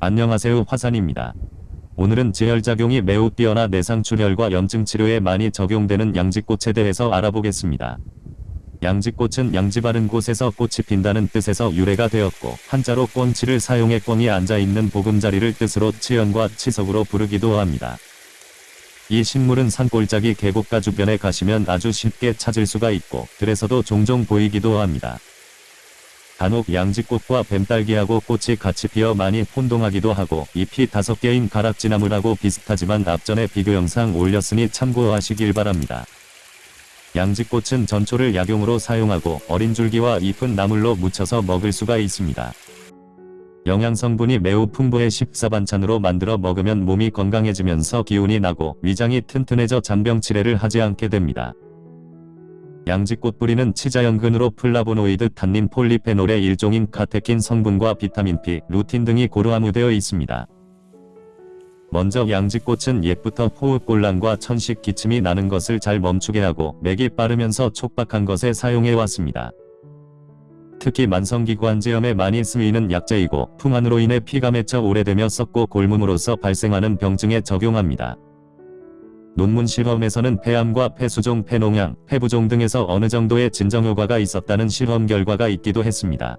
안녕하세요 화산입니다. 오늘은 지혈작용이 매우 뛰어나 내상출혈과 염증 치료에 많이 적용되는 양지꽃에 대해서 알아보겠습니다. 양지꽃은 양지 바른 곳에서 꽃이 핀다는 뜻에서 유래가 되었고 한자로 꿩치를 사용해 꿩이 앉아있는 보금자리를 뜻으로 치연과 치석으로 부르기도 합니다. 이 식물은 산골짜기 계곡가 주변에 가시면 아주 쉽게 찾을 수가 있고 들에서도 종종 보이기도 합니다. 간혹 양지꽃과 뱀딸기하고 꽃이 같이 피어 많이 혼동하기도 하고 잎이 다섯 개인 가락지나물하고 비슷하지만 앞전에 비교 영상 올렸으니 참고하시길 바랍니다. 양지꽃은 전초를 약용으로 사용하고 어린 줄기와 잎은 나물로 무쳐서 먹을 수가 있습니다. 영양성분이 매우 풍부해 식사반찬으로 만들어 먹으면 몸이 건강해지면서 기운이 나고 위장이 튼튼해져 잔병치레를 하지 않게 됩니다. 양지꽃 뿌리는 치자연근으로 플라보노이드 탄닌 폴리페놀의 일종인 카테킨 성분과 비타민 P, 루틴 등이 고루 함유되어 있습니다. 먼저 양지꽃은 옛부터 호흡곤란과 천식 기침이 나는 것을 잘 멈추게 하고 맥이 빠르면서 촉박한 것에 사용해 왔습니다. 특히 만성기관지염에 많이 쓰이는 약재이고 풍한으로 인해 피가 맺혀 오래되며 썩고 곪음으로써 발생하는 병증에 적용합니다. 논문 실험에서는 폐암과 폐수종, 폐농양, 폐부종 등에서 어느 정도의 진정 효과가 있었다는 실험 결과가 있기도 했습니다.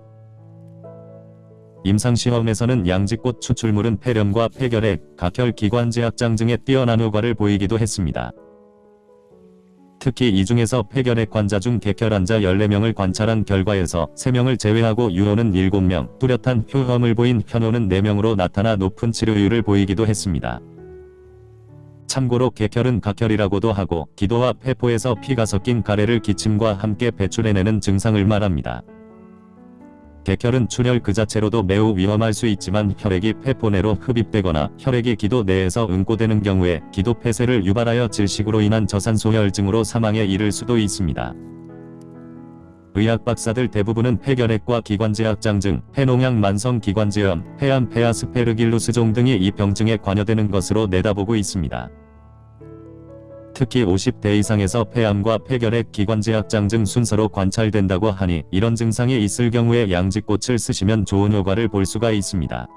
임상시험에서는 양지꽃 추출물은 폐렴과 폐결핵, 각혈 기관지학장 등의 뛰어난 효과를 보이기도 했습니다. 특히 이 중에서 폐결핵 환자 중 객혈 환자 14명을 관찰한 결과에서 3명을 제외하고 유효는 7명, 뚜렷한 효험을 보인 현효는 4명으로 나타나 높은 치료율을 보이기도 했습니다. 참고로 객혈은 각혈이라고도 하고 기도와 폐포에서 피가 섞인 가래를 기침과 함께 배출해내는 증상을 말합니다. 객혈은 출혈 그 자체로도 매우 위험할 수 있지만 혈액이 폐포 내로 흡입되거나 혈액이 기도 내에서 응고되는 경우에 기도 폐쇄를 유발하여 질식으로 인한 저산소혈증으로 사망에 이를 수도 있습니다. 의학 박사들 대부분은 폐결핵과 기관지학장증, 폐농양 만성 기관지염, 폐암 폐아스페르길루스종 등이 이 병증에 관여되는 것으로 내다보고 있습니다. 특히 50대 이상에서 폐암과 폐결핵 기관지학장증 순서로 관찰된다고 하니 이런 증상이 있을 경우에 양지꽃을 쓰시면 좋은 효과를 볼 수가 있습니다.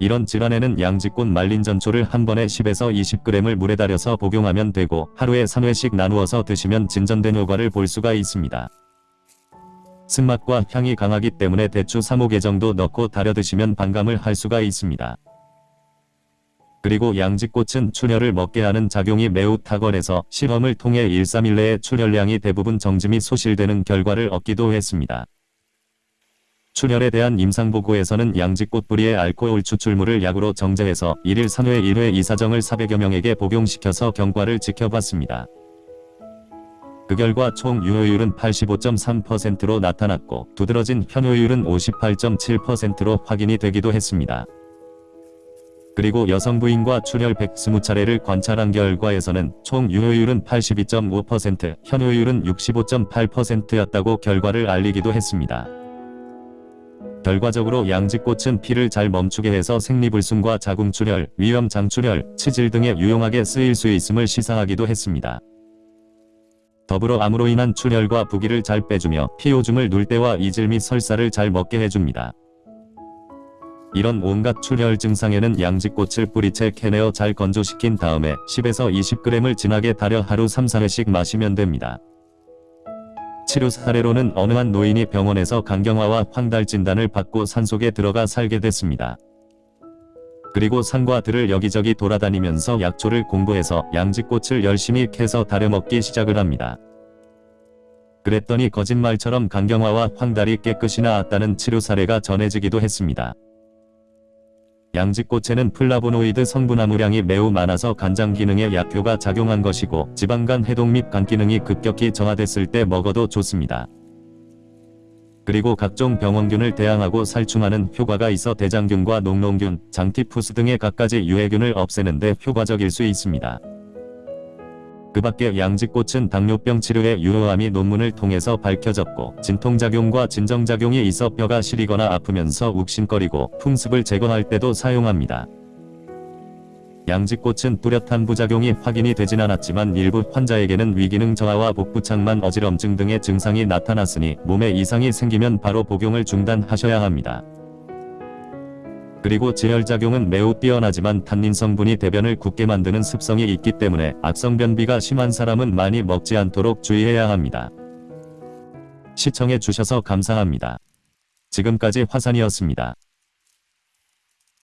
이런 질환에는 양지꽃 말린 전초를 한 번에 10에서 20g을 물에 달여서 복용하면 되고 하루에 3회씩 나누어서 드시면 진전된 효과를 볼 수가 있습니다. 쓴맛과 향이 강하기 때문에 대추 3-5개 정도 넣고 달여 드시면 반감을 할 수가 있습니다. 그리고 양지꽃은 출혈을 먹게 하는 작용이 매우 탁월해서 실험을 통해 1, 3일 내에 출혈량이 대부분 정지 및 소실되는 결과를 얻기도 했습니다. 출혈에 대한 임상보고에서는 양지꽃 뿌리의 알코올 추출물을 약으로 정제해서 1일 3회 1회 이사정을 400여 명에게 복용시켜서 경과를 지켜봤습니다. 그 결과 총 유효율은 85.3%로 나타났고 두드러진 현효율은 58.7%로 확인이 되기도 했습니다. 그리고 여성 부인과 출혈 120차례를 관찰한 결과에서는 총 유효율은 82.5%, 현효율은 65.8%였다고 결과를 알리기도 했습니다. 결과적으로 양지꽃은 피를 잘 멈추게 해서 생리불순과 자궁출혈, 위염장출혈, 치질 등에 유용하게 쓰일 수 있음을 시사하기도 했습니다. 더불어 암으로 인한 출혈과 부기를 잘 빼주며 피오줌을 눌 때와 이질 및 설사를 잘 먹게 해줍니다. 이런 온갖 출혈 증상에는 양지꽃을 뿌리채 캐내어 잘 건조시킨 다음에 10에서 20g을 진하게 달여 하루 3-4회씩 마시면 됩니다. 치료 사례로는 어느 한 노인이 병원에서 간경화와 황달 진단을 받고 산속에 들어가 살게 됐습니다. 그리고 산과 들을 여기저기 돌아다니면서 약초를 공부해서 양지꽃을 열심히 캐서 다려먹기 시작을 합니다. 그랬더니 거짓말처럼 간경화와 황달이 깨끗이 나았다는 치료 사례가 전해지기도 했습니다. 양지꽃에는 플라보노이드 성분 함유량이 매우 많아서 간장 기능에 약효가 작용한 것이고 지방간 해독 및 간 기능이 급격히 저하됐을 때 먹어도 좋습니다. 그리고 각종 병원균을 대항하고 살충하는 효과가 있어 대장균과 녹농균, 장티푸스 등의 갖가지 유해균을 없애는 데 효과적일 수 있습니다. 그 밖에 양지꽃은 당뇨병 치료에 유효함이 논문을 통해서 밝혀졌고 진통작용과 진정작용이 있어 뼈가 시리거나 아프면서 욱신거리고 풍습을 제거할 때도 사용합니다. 양지꽃은 뚜렷한 부작용이 확인이 되진 않았지만 일부 환자에게는 위기능 저하와 복부창만 어지럼증 등의 증상이 나타났으니 몸에 이상이 생기면 바로 복용을 중단하셔야 합니다. 그리고 지혈작용은 매우 뛰어나지만 탄닌 성분이 대변을 굳게 만드는 습성이 있기 때문에 악성 변비가 심한 사람은 많이 먹지 않도록 주의해야 합니다. 시청해 주셔서 감사합니다. 지금까지 화산이었습니다.